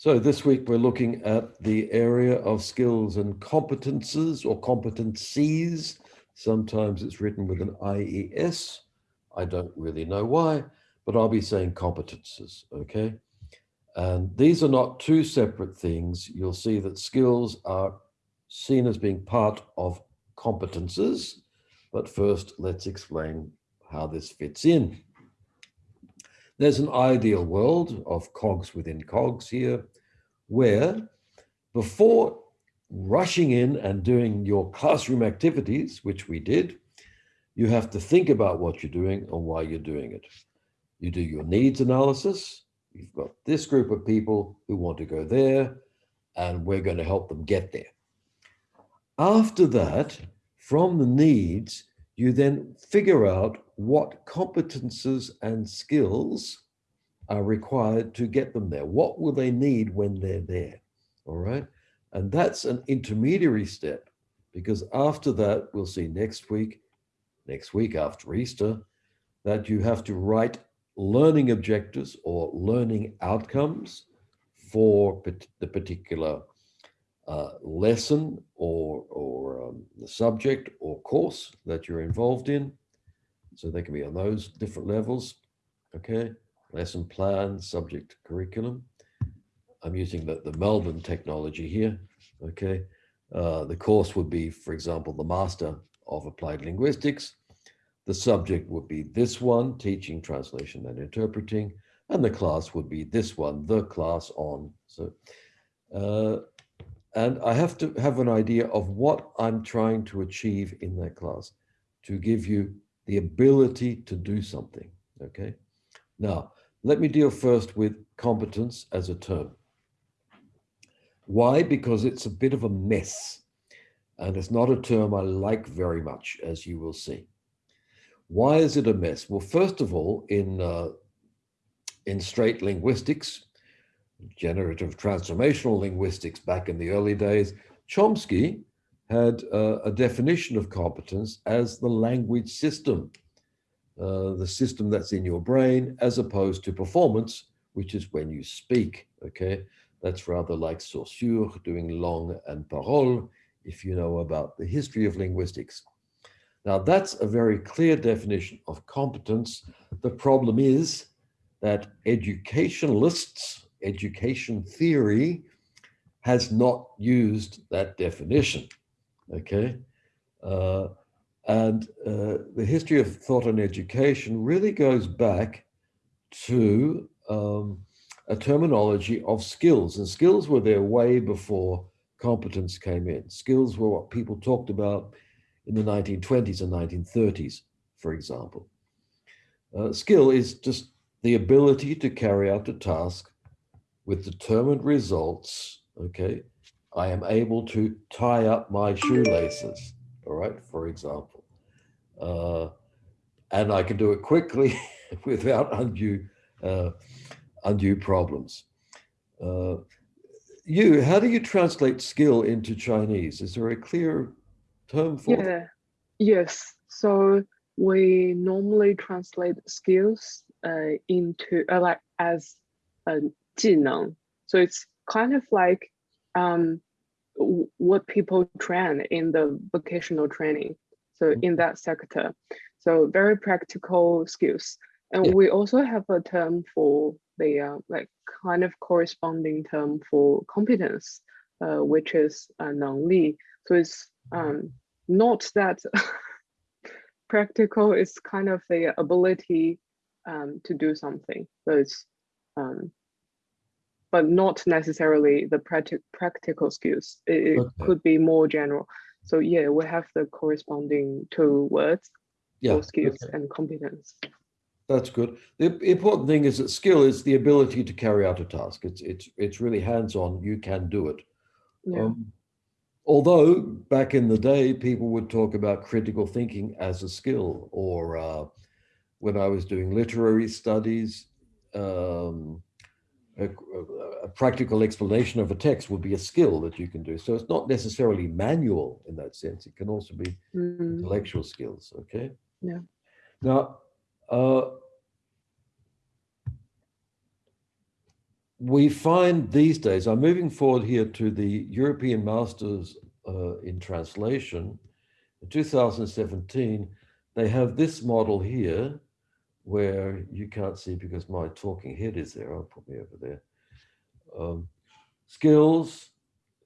So this week we're looking at the area of skills and competences or competencies. Sometimes it's written with an IES. I don't really know why, but I'll be saying competences, okay? And these are not two separate things. You'll see that skills are seen as being part of competences, but first let's explain how this fits in. There's an ideal world of cogs within cogs here, where before rushing in and doing your classroom activities, which we did, you have to think about what you're doing and why you're doing it. You do your needs analysis. You've got this group of people who want to go there, and we're going to help them get there. After that, from the needs, you then figure out what competences and skills are required to get them there. What will they need when they're there? All right. And that's an intermediary step because after that, we'll see next week, next week after Easter, that you have to write learning objectives or learning outcomes for the particular uh, lesson or, or um, the subject or course that you're involved in. So they can be on those different levels, okay? Lesson plan, subject curriculum. I'm using the, the Melbourne technology here, okay? Uh, the course would be, for example, the Master of Applied Linguistics. The subject would be this one, teaching, translation, and interpreting. And the class would be this one, the class on. So uh, and I have to have an idea of what I'm trying to achieve in that class to give you the ability to do something, okay? Now, let me deal first with competence as a term. Why? Because it's a bit of a mess and it's not a term I like very much, as you will see. Why is it a mess? Well, first of all, in, uh, in straight linguistics, generative transformational linguistics back in the early days, Chomsky had uh, a definition of competence as the language system, uh, the system that's in your brain, as opposed to performance, which is when you speak, okay? That's rather like Saussure doing langue and parole, if you know about the history of linguistics. Now that's a very clear definition of competence. The problem is that educationalists education theory has not used that definition, okay? Uh, and uh, the history of thought and education really goes back to um, a terminology of skills. And skills were there way before competence came in. Skills were what people talked about in the 1920s and 1930s, for example. Uh, skill is just the ability to carry out a task with determined results, okay, I am able to tie up my shoelaces, all right, for example. Uh, and I can do it quickly without undue, uh, undue problems. Uh, you, how do you translate skill into Chinese? Is there a clear term for yeah. Yes, so we normally translate skills uh, into uh, like as a 技能. So it's kind of like um, what people train in the vocational training. So mm-hmm. in that sector, so very practical skills. And yeah. we also have a term for the uh, like kind of corresponding term for competence, uh, which is uh, 能力. So it's um, not that practical, it's kind of the ability um, to do something. So it's um, but not necessarily the practi practical skills. It, okay. could be more general. So yeah, we have the corresponding two words yeah, for skills okay. and competence. That's good. The important thing is that skill is the ability to carry out a task. It's it's it's really hands-on. You can do it. Yeah. Um, although back in the day, people would talk about critical thinking as a skill, or uh, when I was doing literary studies, um, a, a, practical explanation of a text would be a skill that you can do. So it's not necessarily manual in that sense. It can also be mm. intellectual skills. Okay. Yeah. Now, uh, we find these days, I'm moving forward here to the European Masters uh, in Translation. In 2017, they have this model here where you can't see because my talking head is there. I'll put me over there. Um, skills,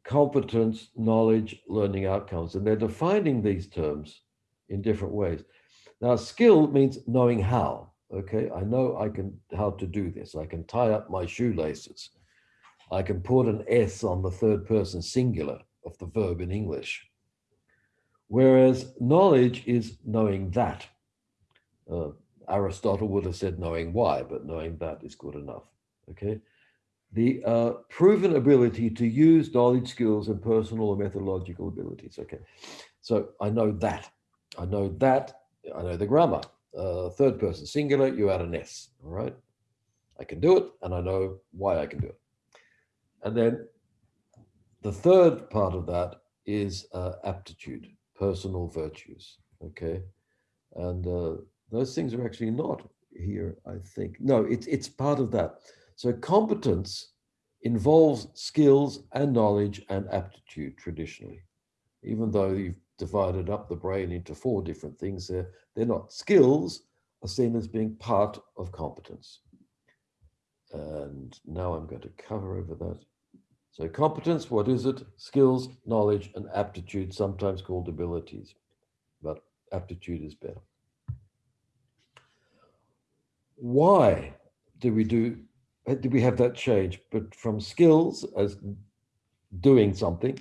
competence, knowledge, learning outcomes. And they're defining these terms in different ways. Now, skill means knowing how. Okay, I know I can how to do this. I can tie up my shoelaces. I can put an S on the third person singular of the verb in English. Whereas knowledge is knowing that. Uh, Aristotle would have said knowing why, but knowing that is good enough. Okay. The uh, proven ability to use knowledge, skills, and personal or methodological abilities. Okay. So I know that. I know that. I know the grammar uh, third person singular, you add an S, all right? I can do it and I know why I can do it. And then the third part of that is uh, aptitude, personal virtues, okay? And uh, those things are actually not here, I think. No, it's, it's part of that. So competence involves skills and knowledge and aptitude traditionally, even though you've divided up the brain into four different things. They're, they're not. Skills are seen as being part of competence. And now I'm going to cover over that. So competence, what is it? Skills, knowledge, and aptitude, sometimes called abilities, but aptitude is better. Why did we do, did we have that change? But from skills as doing something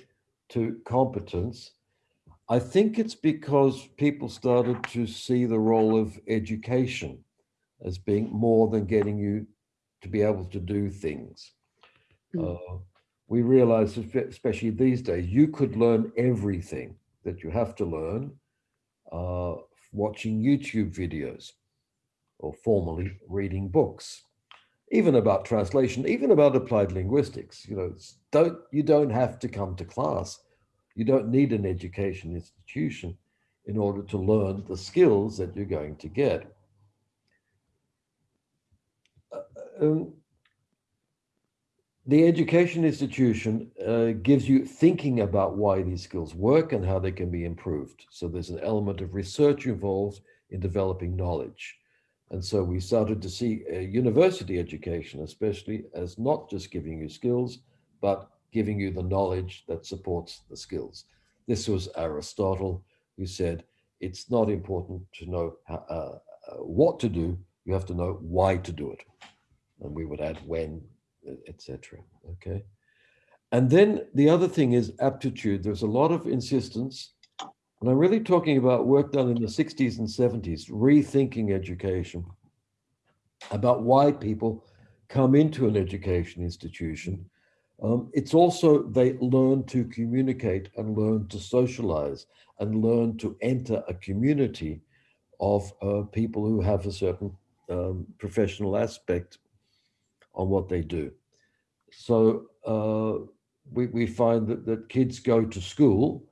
to competence I think it's because people started to see the role of education as being more than getting you to be able to do things. Mm. Uh, we realize, especially these days, you could learn everything that you have to learn uh, watching YouTube videos or formally reading books, even about translation, even about applied linguistics. You know, don't you don't have to come to class you don't need an education institution in order to learn the skills that you're going to get. Uh, um, the education institution uh, gives you thinking about why these skills work and how they can be improved. So there's an element of research involved in developing knowledge. And so we started to see university education, especially as not just giving you skills, but giving you the knowledge that supports the skills. This was Aristotle who said, it's not important to know how, uh, uh, what to do, you have to know why to do it. And we would add when, etc. Okay. And then the other thing is aptitude. There's a lot of insistence, and I'm really talking about work done in the 60s and 70s, rethinking education, about why people come into an education institution um, it's also they learn to communicate and learn to socialize and learn to enter a community of uh, people who have a certain um, professional aspect on what they do. So uh, we, we find that, that kids go to school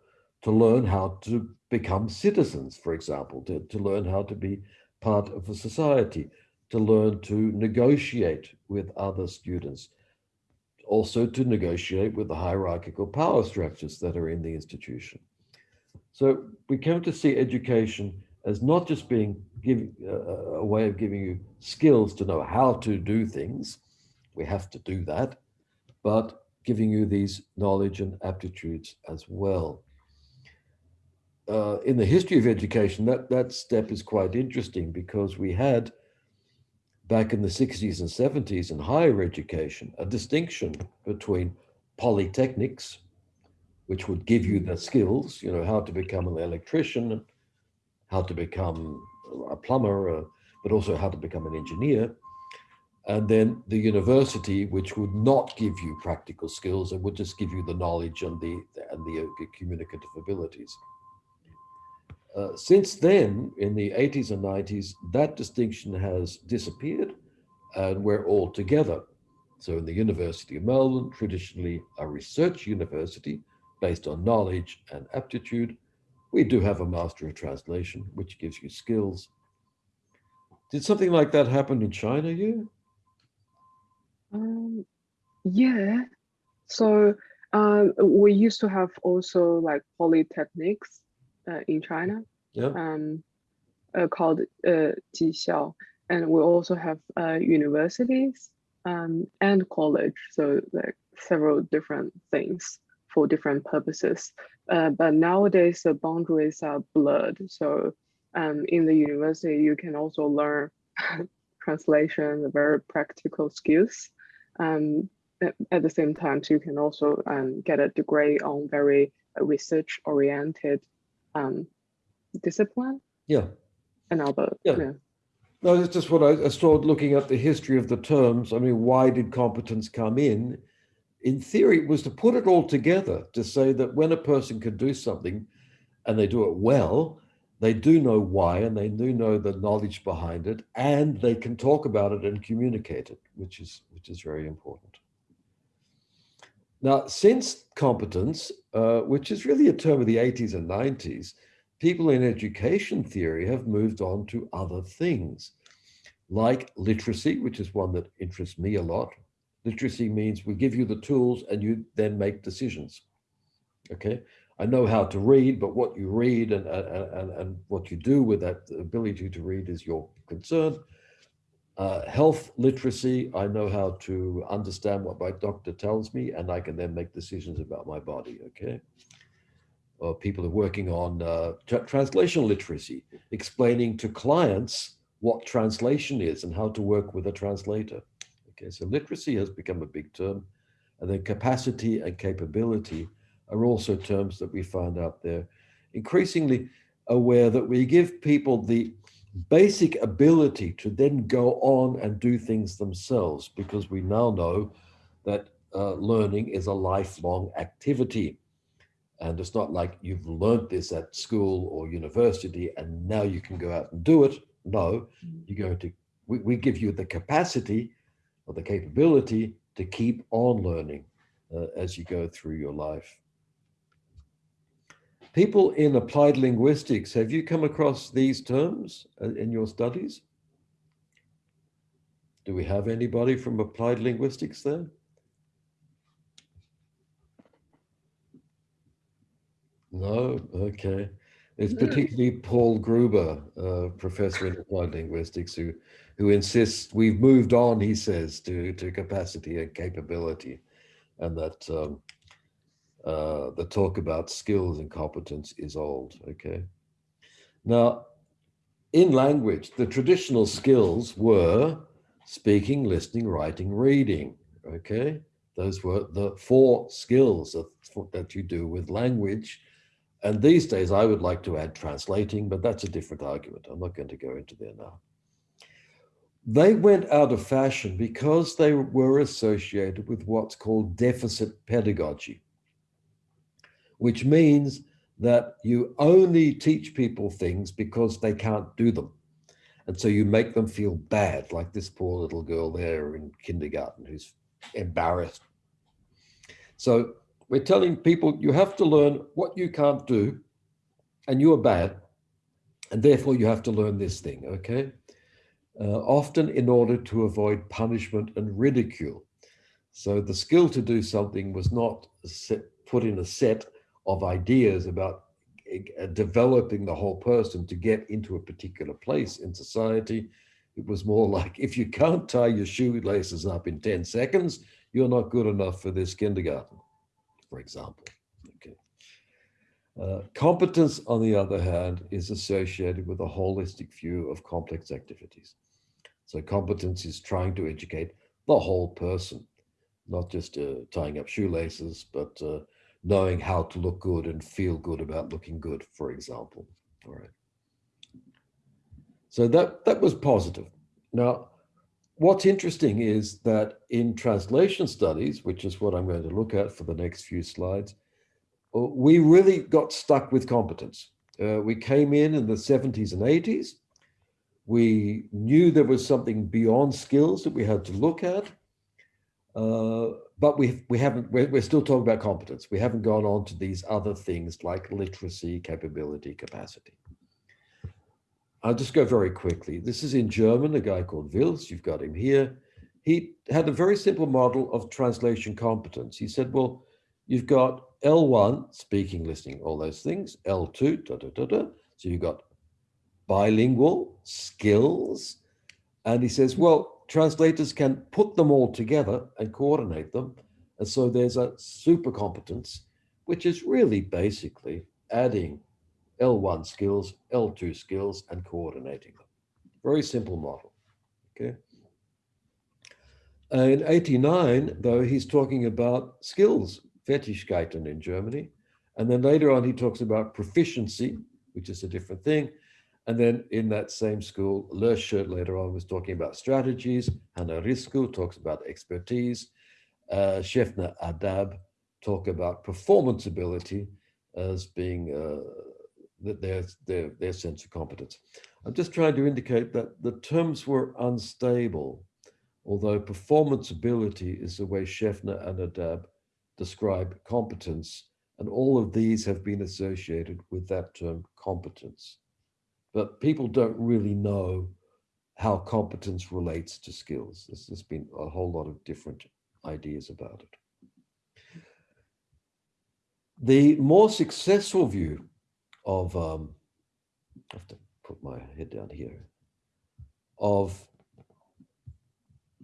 to learn how to become citizens, for example, to, to learn how to be part of a society, to learn to negotiate with other students, also to negotiate with the hierarchical power structures that are in the institution. So we come to see education as not just being giving uh, a way of giving you skills to know how to do things, we have to do that, but giving you these knowledge and aptitudes as well. Uh, in the history of education, that, that step is quite interesting because we had back in the 60s and 70s in higher education, a distinction between polytechnics, which would give you the skills, you know, how to become an electrician, how to become a plumber, uh, but also how to become an engineer. And then the university, which would not give you practical skills, it would just give you the knowledge and the, and the uh, communicative abilities. Uh, since then, in the 80s and 90s, that distinction has disappeared and we're all together. So in the University of Melbourne, traditionally a research university based on knowledge and aptitude, we do have a Master of Translation, which gives you skills. Did something like that happen in China, you? Um, Yeah. So um, we used to have also like polytechnics uh, in China. Yeah. Um, uh, called uh, Jixiao, and we also have uh, universities um, and college. So like several different things for different purposes. Uh, but nowadays the boundaries are blurred. So um, in the university, you can also learn translation, very practical skills. Um, at the same time, you can also um, get a degree on very research oriented um, discipline. Yeah. Another. Yeah. yeah. No, it's just what I, I started looking at the history of the terms. I mean, why did competence come in? In theory, it was to put it all together to say that when a person can do something and they do it well, they do know why and they do know the knowledge behind it and they can talk about it and communicate it, which is, which is very important. Now, since competence, uh, which is really a term of the 80s and 90s, people in education theory have moved on to other things like literacy, which is one that interests me a lot. Literacy means we give you the tools and you then make decisions. Okay. I know how to read, but what you read and, and, and what you do with that ability to read is your concern. Uh, health literacy, I know how to understand what my doctor tells me and I can then make decisions about my body, okay? Or people are working on uh, translation literacy, explaining to clients what translation is and how to work with a translator. Okay, so literacy has become a big term. And then capacity and capability are also terms that we find out there. Increasingly aware that we give people the basic ability to then go on and do things themselves because we now know that uh, learning is a lifelong activity. And it's not like you've learned this at school or university and now you can go out and do it. No, mm-hmm. you're going to, we, we give you the capacity or the capability to keep on learning uh, as you go through your life. People in applied linguistics, have you come across these terms uh, in your studies? Do we have anybody from applied linguistics there? No, okay. It's particularly Paul Gruba, uh, professor in applied linguistics, who who insists we've moved on, he says, to, to capacity and capability, and that um, uh, the talk about skills and competence is old, okay? Now, in language, the traditional skills were speaking, listening, writing, reading, okay? Those were the four skills that, that you do with language. And these days, I would like to add translating, but that's a different argument. I'm not going to go into there now. They went out of fashion because they were associated with what's called deficit pedagogy which means that you only teach people things because they can't do them. And so you make them feel bad, like this poor little girl there in kindergarten who's embarrassed. So we're telling people you have to learn what you can't do and you are bad. And therefore you have to learn this thing, okay? Uh, often in order to avoid punishment and ridicule. So the skill to do something was not set, put in a set of ideas about uh, developing the whole person to get into a particular place in society. It was more like, if you can't tie your shoelaces up in 10 seconds, you're not good enough for this kindergarten, for example. Okay. Uh, competence, on the other hand, is associated with a holistic view of complex activities. So competence is trying to educate the whole person, not just uh, tying up shoelaces, but uh, knowing how to look good and feel good about looking good, for example. All right. So that, that was positive. Now, what's interesting is that in translation studies, which is what I'm going to look at for the next few slides, uh, we really got stuck with competence. Uh, we came in in the 70s and 80s. We knew there was something beyond skills that we had to look at. Uh, but we we haven't we're, we're still talking about competence we haven't gone on to these other things like literacy capability capacity i'll just go very quickly this is in german a guy called Wilss you've got him here he had a very simple model of translation competence. He said, well, you've got L1, speaking, listening, all those things, L2, da, da, da, da. So you've got bilingual skills. And he says, well, translators can put them all together and coordinate them. And so there's a super competence, which is really basically adding L1 skills, L2 skills, and coordinating them. Very simple model, okay? Uh, in 89, though, he's talking about skills, Fertigkeiten in Germany. And then later on, he talks about proficiency, which is a different thing. And then in that same school, Lörscher later on was talking about strategies. Hanna Risku talks about expertise. Uh, Schaeffner Adab talk about performance ability as being uh, their, their, their sense of competence. I'm just trying to indicate that the terms were unstable, although performance ability is the way Schaeffner and Adab describe competence, and all of these have been associated with that term competence. But people don't really know how competence relates to skills. There's, there's been a whole lot of different ideas about it. The more successful view of, um, I have to put my head down here, of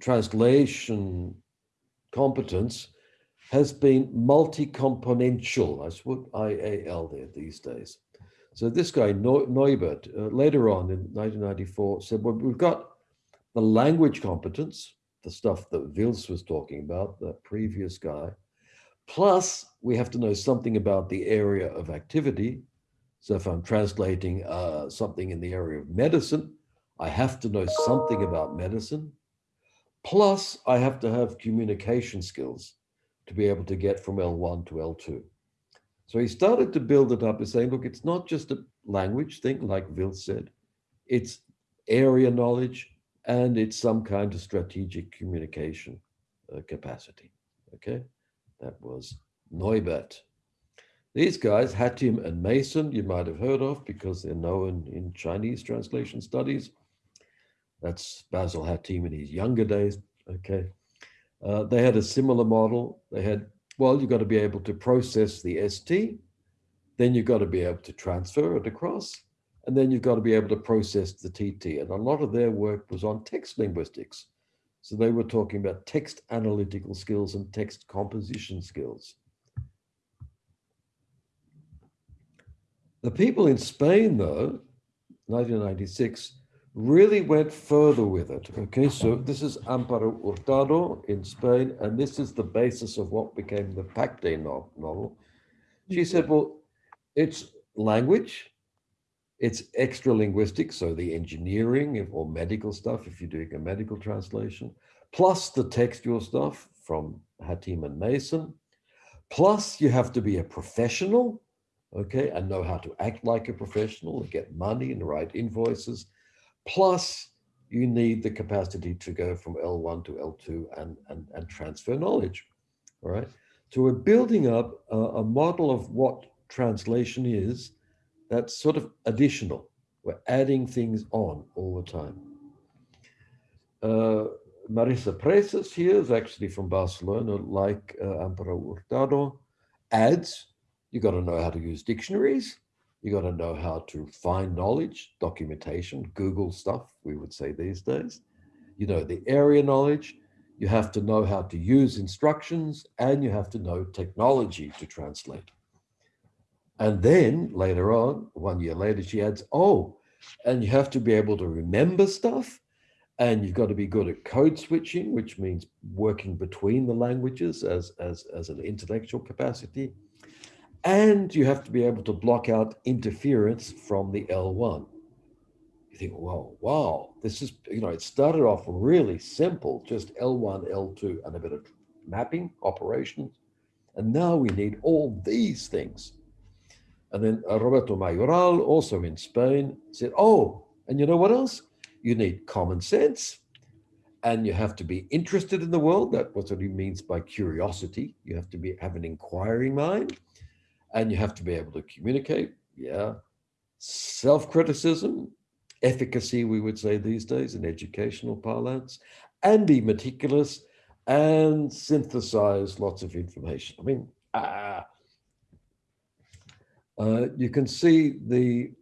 translation competence has been multi-componential. I put IAL there these days. So this guy, Neubert, uh, later on in 1994 said, well, we've got the language competence, the stuff that Wilss was talking about, the previous guy, plus we have to know something about the area of activity, so if I'm translating uh, something in the area of medicine, I have to know something about medicine. Plus, I have to have communication skills to be able to get from L1 to L2. So he started to build it up and saying, look, it's not just a language thing, like Vil said, it's area knowledge and it's some kind of strategic communication uh, capacity. Okay, that was Neubert. These guys, Hatim and Mason, you might have heard of because they're known in Chinese translation studies. That's Basil Hatim in his younger days. Okay. Uh, they had a similar model. They had, well, you've got to be able to process the ST, then you've got to be able to transfer it across, and then you've got to be able to process the TT. And a lot of their work was on text linguistics. So they were talking about text analytical skills and text composition skills. The people in Spain, though, 1996, really went further with it. Okay, so this is Amparo Hurtado in Spain, and this is the basis of what became the Pacte novel. She said, well, it's language, it's extra linguistic, so the engineering or medical stuff, if you're doing a medical translation, plus the textual stuff from Hatim and Mason, plus you have to be a professional, okay, and know how to act like a professional and get money and write invoices. Plus, you need the capacity to go from L1 to L2 and, and, and transfer knowledge, all right? So we're building up a, a model of what translation is that's sort of additional. We're adding things on all the time. Uh, Marisa Presas here is actually from Barcelona, like uh, Amparo Hurtado, adds you got to know how to use dictionaries. You got to know how to find knowledge, documentation, Google stuff, we would say these days. You know, the area knowledge, you have to know how to use instructions and you have to know technology to translate. And then later on, one year later, she adds, oh, and you have to be able to remember stuff and you've got to be good at code switching, which means working between the languages as, as, as an intellectual capacity and you have to be able to block out interference from the L1. You think, wow, wow, this is, you know, it started off really simple, just L1, L2, and a bit of mapping operations. And now we need all these things. And then uh, Roberto Mayoral, also in Spain, said, oh, and you know what else? You need common sense and you have to be interested in the world. That's what he means by curiosity. You have to be have an inquiring mind and you have to be able to communicate. Yeah. Self-criticism, efficacy, we would say these days in educational parlance, and be meticulous and synthesize lots of information. I mean, uh, uh, you can see the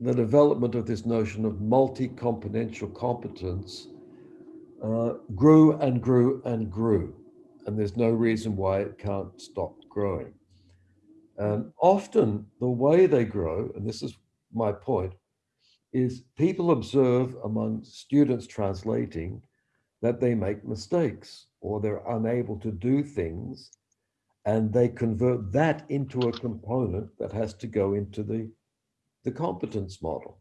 the development of this notion of multi-componential competence uh, grew and grew and grew. And there's no reason why it can't stop growing. And often the way they grow, and this is my point, is people observe among students translating that they make mistakes or they're unable to do things and they convert that into a component that has to go into the, the competence model.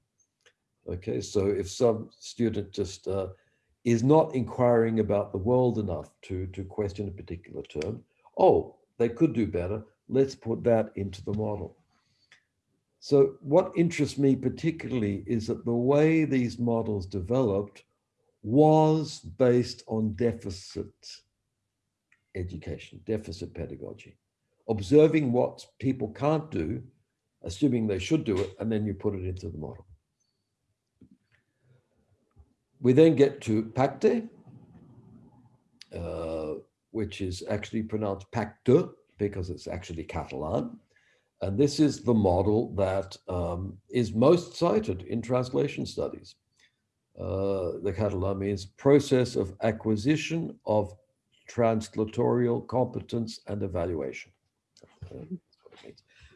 Okay, so if some student just uh, is not inquiring about the world enough to, to question a particular term, oh, they could do better, let's put that into the model. So what interests me particularly is that the way these models developed was based on deficit education, deficit pedagogy, observing what people can't do, assuming they should do it, and then you put it into the model. We then get to PACTE, uh, which is actually pronounced PACTE because it's actually Catalan. And this is the model that um, is most cited in translation studies. Uh, the Catalan means process of acquisition of translatorial competence and evaluation.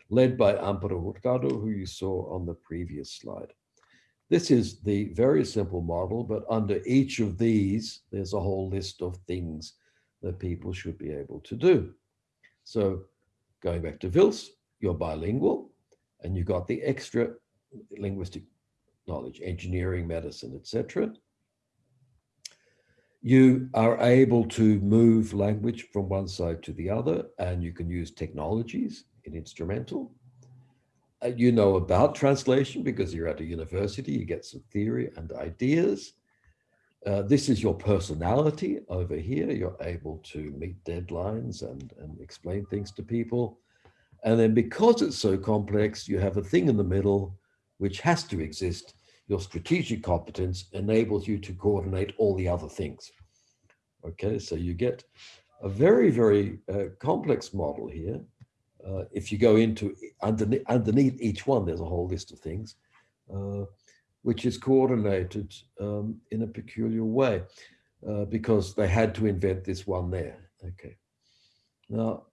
Led by Amparo Hurtado, who you saw on the previous slide. This is the very simple model, but under each of these, there's a whole list of things that people should be able to do. So going back to Wilss, you're bilingual and you've got the extra linguistic knowledge, engineering, medicine, etc. You are able to move language from one side to the other, and you can use technologies in instrumental. Uh, you know about translation because you're at a university, you get some theory and ideas. Uh, this is your personality over here. You're able to meet deadlines and, and explain things to people. And then because it's so complex, you have a thing in the middle which has to exist. Your strategic competence enables you to coordinate all the other things. Okay, so you get a very, very uh, complex model here. Uh, if you go into underneath, underneath each one, there's a whole list of things. Which is coordinated um, in a peculiar way uh, because they had to invent this one there. Okay. Now,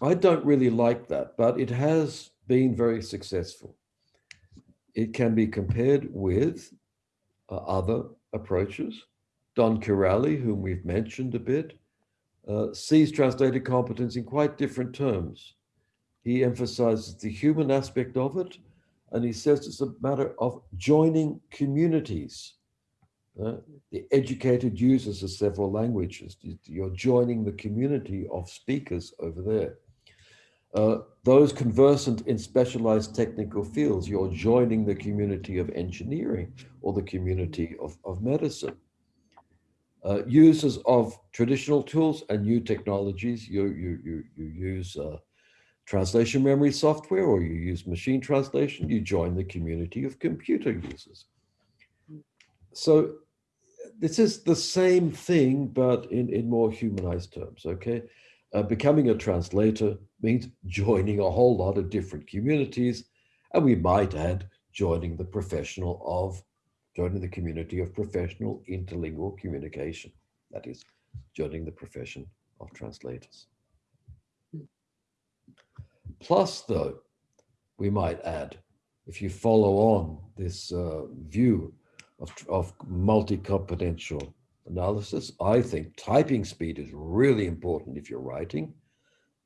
I don't really like that, but it has been very successful. It can be compared with uh, other approaches. Don Kiraly, whom we've mentioned a bit, uh, sees translated competence in quite different terms. He emphasizes the human aspect of it and he says it's a matter of joining communities. Uh, the educated users of several languages. You're joining the community of speakers over there. Uh, those conversant in specialized technical fields, you're joining the community of engineering or the community of, of medicine. Uh, users of traditional tools and new technologies, you, you, you, you use uh, translation memory software or you use machine translation, you join the community of computer users. So this is the same thing, but in, in more humanized terms, okay? Uh, becoming a translator means joining a whole lot of different communities, and we might add joining the professional of, joining the community of professional interlingual communication. That is, joining the profession of translators. Plus, though, we might add, if you follow on this uh, view of, of multi-componential analysis, I think typing speed is really important if you're writing.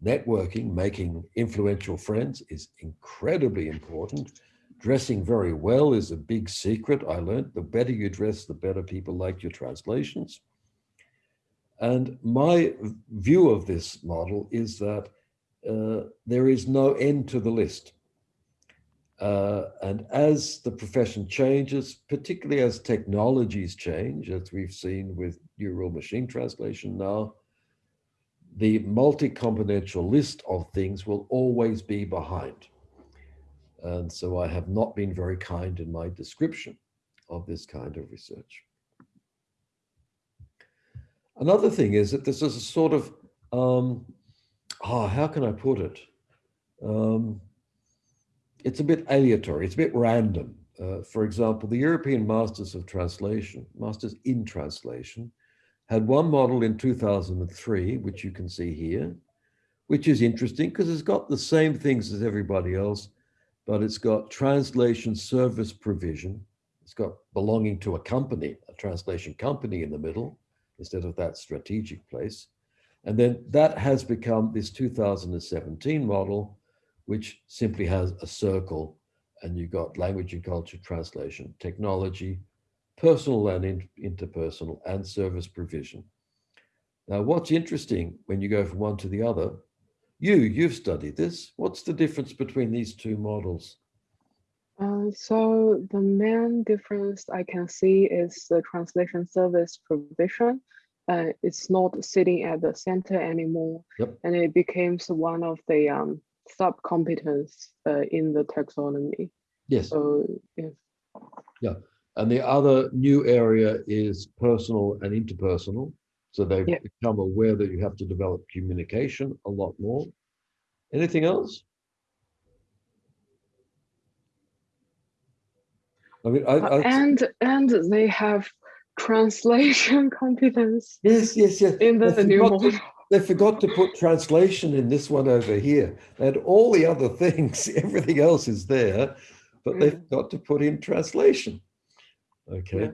Networking, making influential friends is incredibly important. Dressing very well is a big secret. I learned the better you dress, the better people like your translations. And my view of this model is that uh, there is no end to the list. Uh, and as the profession changes, particularly as technologies change, as we've seen with neural machine translation now, the multi-componential list of things will always be behind. And so I have not been very kind in my description of this kind of research. Another thing is that this is a sort of, um, oh, how can I put it? Um, it's a bit aleatory, it's a bit random. Uh, for example, the European Masters of Translation, Masters in Translation, had one model in 2003, which you can see here, which is interesting because it's got the same things as everybody else, but it's got translation service provision. It's got belonging to a company, a translation company in the middle, instead of that strategic place. And then that has become this 2017 model, which simply has a circle and you've got language and culture translation, technology, personal and interpersonal, and service provision. Now, what's interesting when you go from one to the other, you, you've studied this. What's the difference between these two models? Uh, so the main difference I can see is the translation service provision. Uh, it's not sitting at the center anymore, yep. and it becomes one of the um, sub-competence uh, in the taxonomy. Yes. So, yes. Yeah. And the other new area is personal and interpersonal. So they've yeah. become aware that you have to develop communication a lot more. Anything else? I mean, I, I, and and they have translation competence. Yes, yes, yes. In the, the new model. they forgot to put translation in this one over here. They had all the other things, everything else is there, but mm. they forgot to put in translation. Okay. Yeah.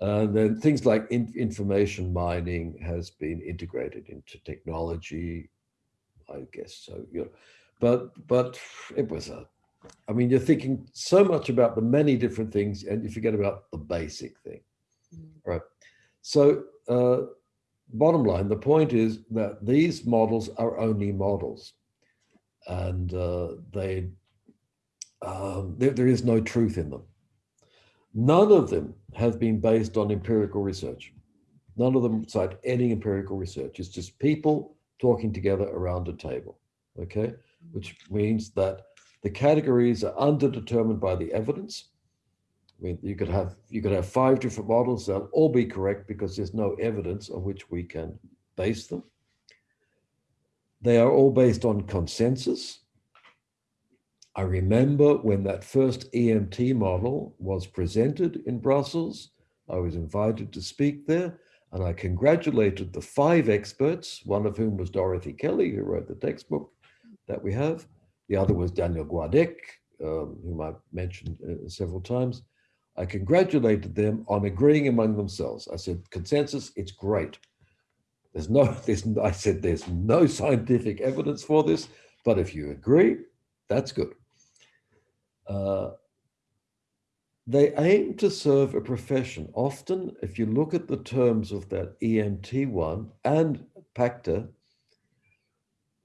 And then things like in, information mining has been integrated into technology, I guess so. You know, but but it was a, I mean, you're thinking so much about the many different things, and you forget about the basic thing. Right? So, uh, bottom line, the point is that these models are only models, and uh, they um, there, there is no truth in them. None of them have been based on empirical research. None of them cite any empirical research. It's just people talking together around a table, okay? Which means that the categories are underdetermined by the evidence. I mean, you could have you could have five different models, they'll all be correct because there's no evidence on which we can base them. They are all based on consensus. I remember when that first EMT model was presented in Brussels, I was invited to speak there and I congratulated the five experts, one of whom was Dorothy Kelly, who wrote the textbook that we have. The other was Daniel Gouadec, um, whom I've mentioned uh, several times. I congratulated them on agreeing among themselves. I said, consensus, it's great. There's no, there's, I said, there's no scientific evidence for this, but if you agree, that's good. Uh, they aim to serve a profession. Often, if you look at the terms of that EMT one and PACTE,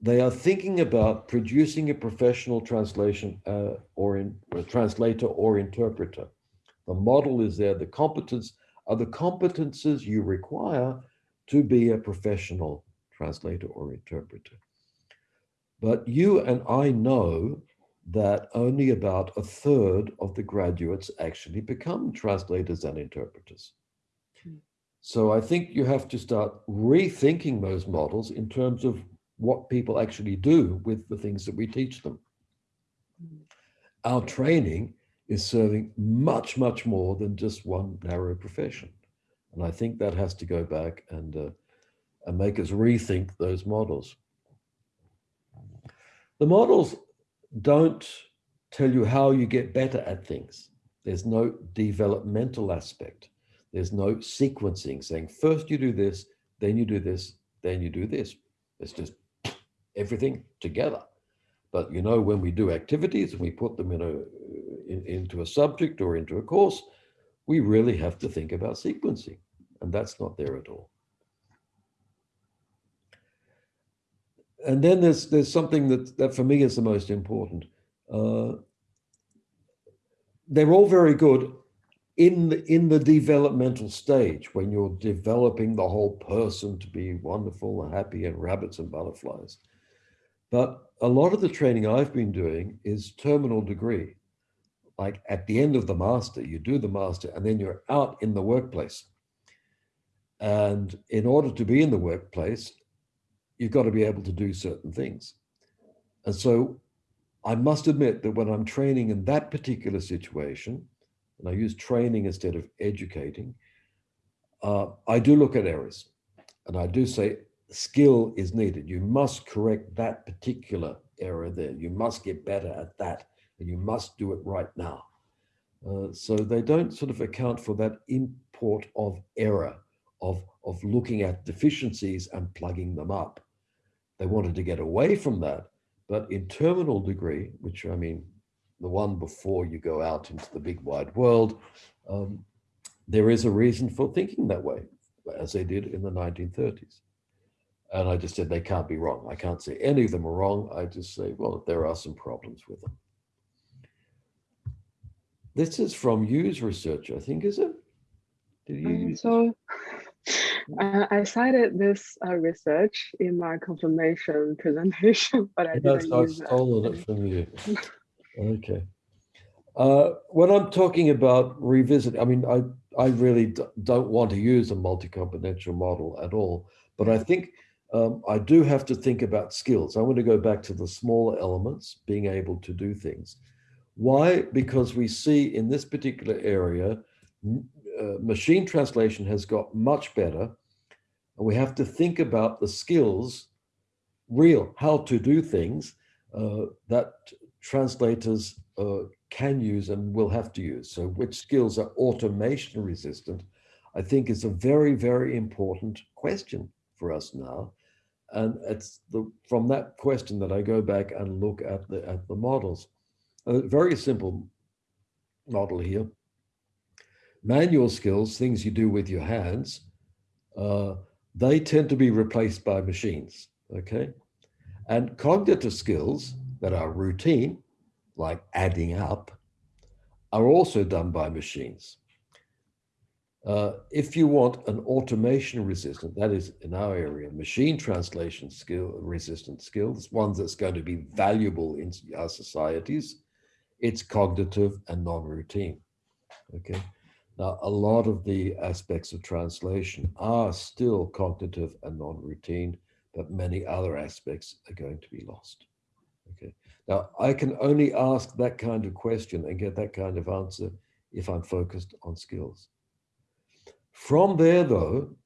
they are thinking about producing a professional translation uh, or in, a translator or interpreter. The model is there. The competence are the competences you require to be a professional translator or interpreter. But you and I know that only about a third of the graduates actually become translators and interpreters. Hmm. So I think you have to start rethinking those models in terms of what people actually do with the things that we teach them. Hmm. Our training is serving much, much more than just one narrow profession. And I think that has to go back and, uh, and make us rethink those models. The models don't tell you how you get better at things. There's no developmental aspect. There's no sequencing saying first you do this, then you do this, then you do this. It's just everything together. But you know, when we do activities and we put them in a, in, into a subject or into a course, we really have to think about sequencing. And that's not there at all. and then there's there's something that that for me is the most important. Uh, they're all very good in the in the developmental stage when you're developing the whole person to be wonderful and happy and rabbits and butterflies. But a lot of the training I've been doing is terminal degree. Like at the end of the master, you do the master and then you're out in the workplace. And in order to be in the workplace, you've got to be able to do certain things. And so I must admit that when I'm training in that particular situation, and I use training instead of educating, uh, I do look at errors. And I do say skill is needed. You must correct that particular error there. You must get better at that. And you must do it right now. Uh, so they don't sort of account for that import of error, of, of looking at deficiencies and plugging them up. They wanted to get away from that. But in terminal degree, which I mean, the one before you go out into the big wide world, um, there is a reason for thinking that way, as they did in the 1930s. And I just said they can't be wrong. I can't say any of them are wrong. I just say, well, there are some problems with them. This is from Yu's research, I think, is it? Did you um, so uh, I cited this uh, research in my confirmation presentation, but I didn't I've stolen it from you. okay. Uh, when I'm talking about revisit, I mean, I, I really don't want to use a multi-componential model at all, but I think um, I do have to think about skills. I want to go back to the smaller elements, being able to do things. Why? Because we see in this particular area, uh, machine translation has got much better. And we have to think about the skills, real, how to do things uh, that translators uh, can use and will have to use. So which skills are automation resistant, I think is a very, very important question for us now. And it's the, from that question that I go back and look at the, at the models a very simple model here. Manual skills, things you do with your hands, uh, they tend to be replaced by machines, okay? And cognitive skills that are routine, like adding up, are also done by machines. Uh, if you want an automation resistant, that is in our area, machine translation skill resistant skills, ones that's going to be valuable in our societies, it's cognitive and non-routine. Okay. Now, a lot of the aspects of translation are still cognitive and non-routine, but many other aspects are going to be lost. Okay. Now, I can only ask that kind of question and get that kind of answer if I'm focused on skills. From there, though,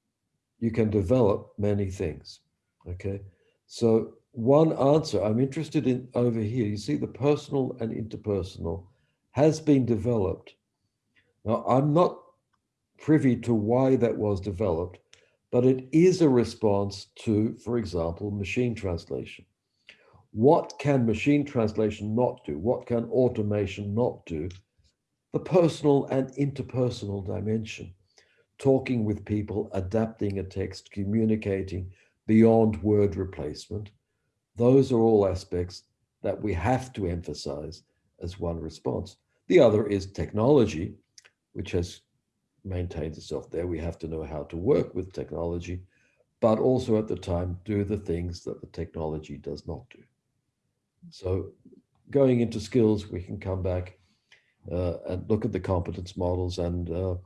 you can develop many things. Okay. So one answer I'm interested in over here. You see the personal and interpersonal has been developed. Now, I'm not privy to why that was developed, but it is a response to, for example, machine translation. What can machine translation not do? What can automation not do? The personal and interpersonal dimension, talking with people, adapting a text, communicating beyond word replacement, those are all aspects that we have to emphasize as one response. The other is technology, which has maintained itself there. We have to know how to work with technology, but also at the time do the things that the technology does not do. So going into skills, we can come back uh, and look at the competence models and uh,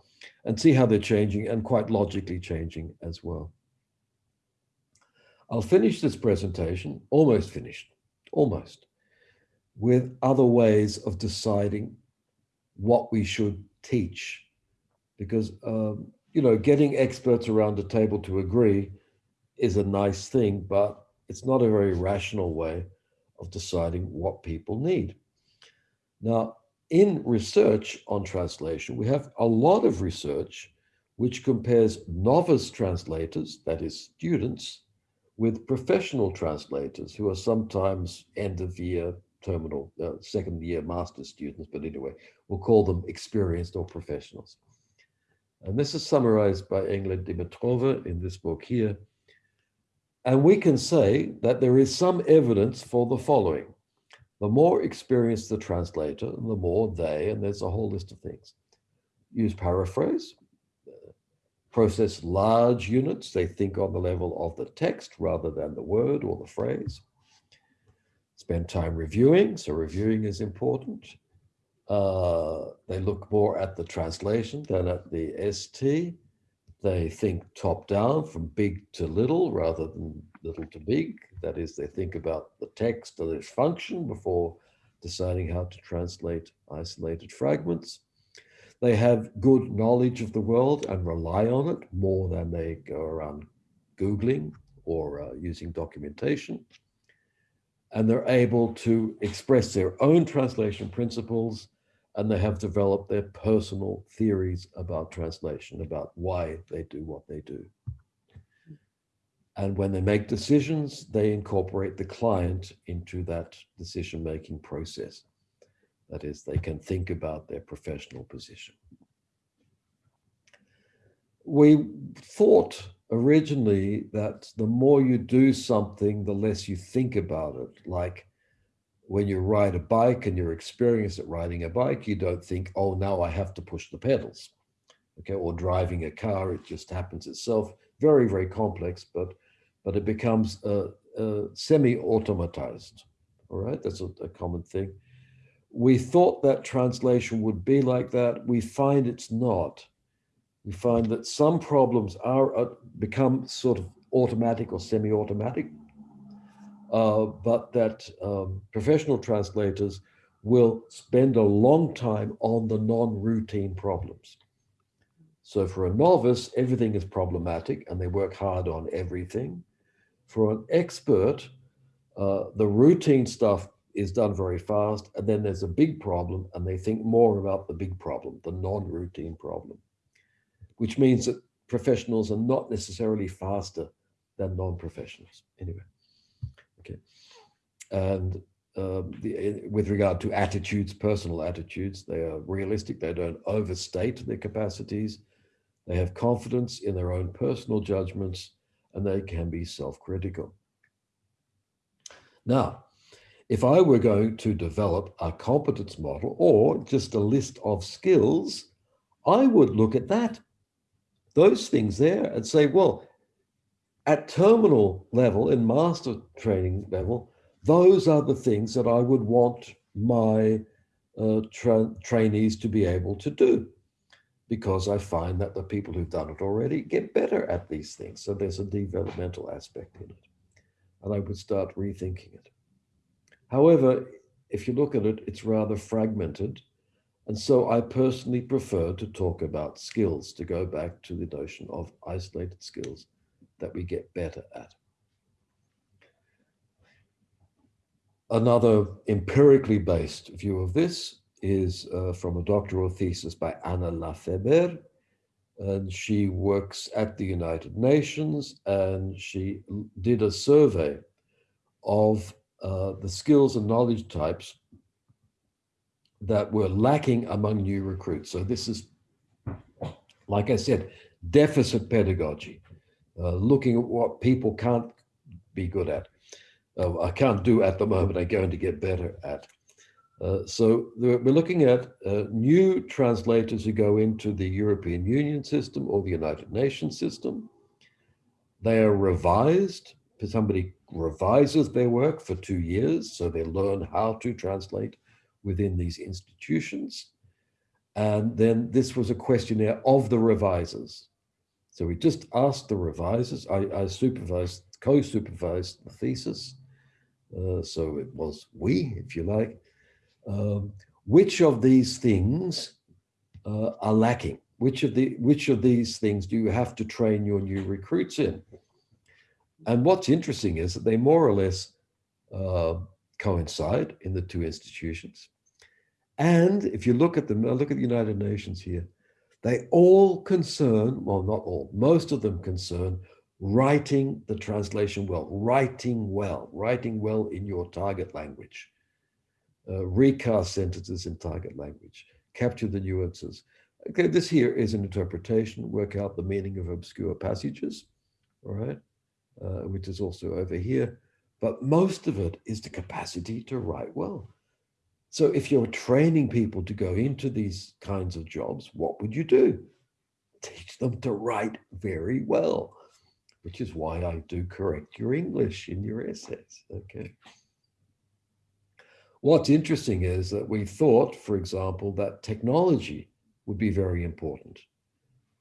and see how they're changing and quite logically changing as well. I'll finish this presentation, almost finished, almost, with other ways of deciding what we should teach. Because, um, you know, getting experts around a table to agree is a nice thing, but it's not a very rational way of deciding what people need. Now, in research on translation, we have a lot of research which compares novice translators, that is students, with professional translators who are sometimes end of year terminal, uh, second year master students, but anyway, we'll call them experienced or professionals. And this is summarized by Englund Dimitrova in this book here. And we can say that there is some evidence for the following. The more experienced the translator, the more they, and there's a whole list of things, use paraphrase, process large units. They think on the level of the text rather than the word or the phrase. Spend time reviewing, so reviewing is important. Uh, they look more at the translation than at the ST. They think top down from big to little rather than little to big. That is, they think about the text and its function before deciding how to translate isolated fragments. They have good knowledge of the world and rely on it more than they go around Googling or uh, using documentation. And they're able to express their own translation principles and they have developed their personal theories about translation, about why they do what they do. And when they make decisions, they incorporate the client into that decision-making process. That is, they can think about their professional position. We thought originally that the more you do something, the less you think about it. Like when you ride a bike and you're experienced at riding a bike, you don't think, oh, now I have to push the pedals. Okay, or driving a car, it just happens itself. Very, very complex, but but it becomes uh, uh, semi-automatized. All right, that's a, a common thing. We thought that translation would be like that. We find it's not. We find that some problems are uh, become sort of automatic or semi-automatic uh, but that um, professional translators will spend a long time on the non-routine problems. So for a novice, everything is problematic and they work hard on everything. For an expert, uh, the routine stuff is done very fast and then there's a big problem and they think more about the big problem, the non-routine problem, which means that professionals are not necessarily faster than non-professionals anyway. Okay. And um, the, with regard to attitudes, personal attitudes, they are realistic. They don't overstate their capacities. They have confidence in their own personal judgments and they can be self-critical. Now, if I were going to develop a competence model or just a list of skills, I would look at that, those things there and say, well, at terminal level, in master training level, those are the things that I would want my uh, tra trainees to be able to do because I find that the people who've done it already get better at these things. So there's a developmental aspect in it. And I would start rethinking it. However, if you look at it, it's rather fragmented. And so I personally prefer to talk about skills, to go back to the notion of isolated skills that we get better at. Another empirically based view of this is uh, from a doctoral thesis by Anna Lafeber. And she works at the United Nations and she did a survey of uh, the skills and knowledge types that were lacking among new recruits. So this is, like I said, deficit pedagogy uh, looking at what people can't be good at. Uh, I can't do at the moment, I'm going to get better at. Uh, so we're looking at uh, new translators who go into the European Union system or the United Nations system. They are revised. Somebody revises their work for two years, so they learn how to translate within these institutions. And then this was a questionnaire of the revisers. So we just asked the revisers, I, I supervised, co-supervised the thesis. Uh, so it was we, if you like, um, which of these things uh, are lacking? Which of the which of these things do you have to train your new recruits in? And what's interesting is that they more or less uh, coincide in the two institutions. And if you look at them, look at the United Nations here, they all concern, well, not all, most of them concern writing the translation well, writing well, writing well in your target language. Uh, recast sentences in target language, capture the nuances. Okay, this here is an interpretation, work out the meaning of obscure passages, all right, uh, which is also over here. But most of it is the capacity to write well. So if you're training people to go into these kinds of jobs, what would you do? Teach them to write very well, which is why I do correct your English in your essays, okay? What's interesting is that we thought, for example, that technology would be very important.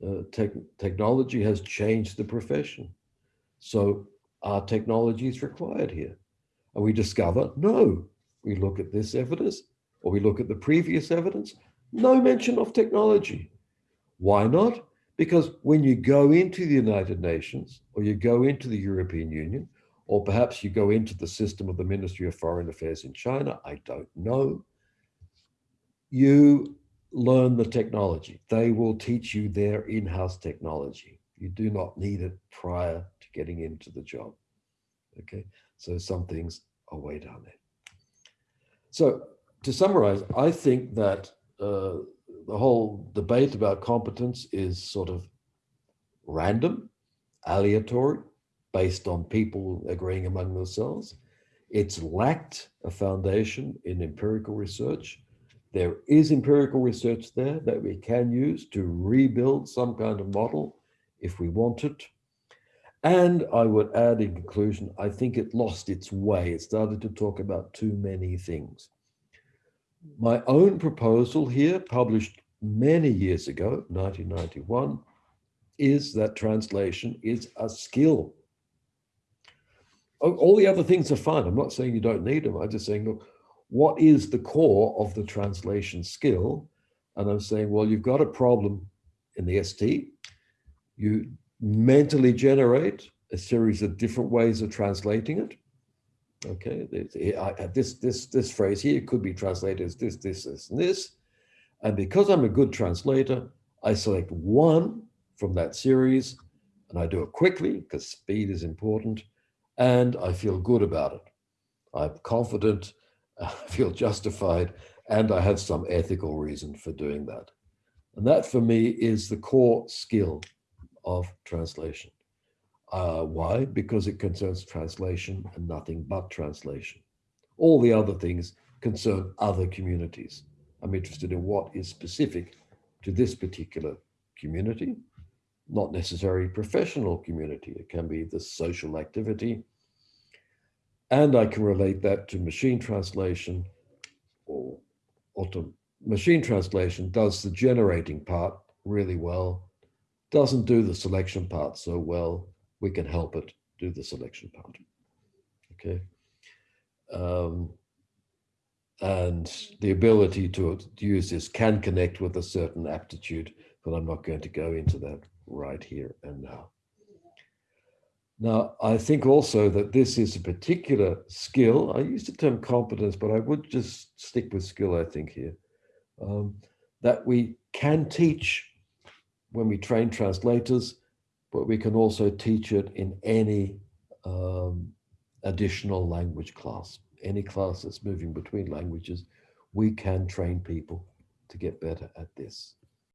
Uh, tech, technology has changed the profession. So are technologies required here? And we discover, no, we look at this evidence or we look at the previous evidence, no mention of technology. Why not? Because when you go into the United Nations or you go into the European Union, or perhaps you go into the system of the Ministry of Foreign Affairs in China, I don't know, you learn the technology. They will teach you their in-house technology. You do not need it prior to getting into the job. Okay, so some things are way down there. So to summarize, I think that uh, the whole debate about competence is sort of random, aleatory, based on people agreeing among themselves. It's lacked a foundation in empirical research. There is empirical research there that we can use to rebuild some kind of model if we want it. And I would add in conclusion, I think it lost its way. It started to talk about too many things. My own proposal here, published many years ago, 1991, is that translation is a skill. Oh, all the other things are fine. I'm not saying you don't need them. I'm just saying, look, what is the core of the translation skill? And I'm saying, well, you've got a problem in the ST. You mentally generate a series of different ways of translating it. Okay, eh, uh, this this this phrase here could be translated as this, this, this, and this. And because I'm a good translator, I select one from that series and I do it quickly because speed is important and I feel good about it. I'm confident, I feel justified, and I have some ethical reason for doing that. And that for me is the core skill of translation. Uh, why? Because it concerns translation and nothing but translation. All the other things concern other communities. I'm interested in what is specific to this particular community, not necessarily professional community. It can be the social activity. And I can relate that to machine translation or, or to machine translation does the generating part really well, doesn't do the selection part so well, we can help it do the selection part. Okay. Um, and the ability to, use this can connect with a certain aptitude, but I'm not going to go into that right here and now. Now, I think also that this is a particular skill. I use the term competence, but I would just stick with skill, I think, here. Um, that we can teach when we train translators, but we can also teach it in any um, additional language class. Any class that's moving between languages, we can train people to get better at this.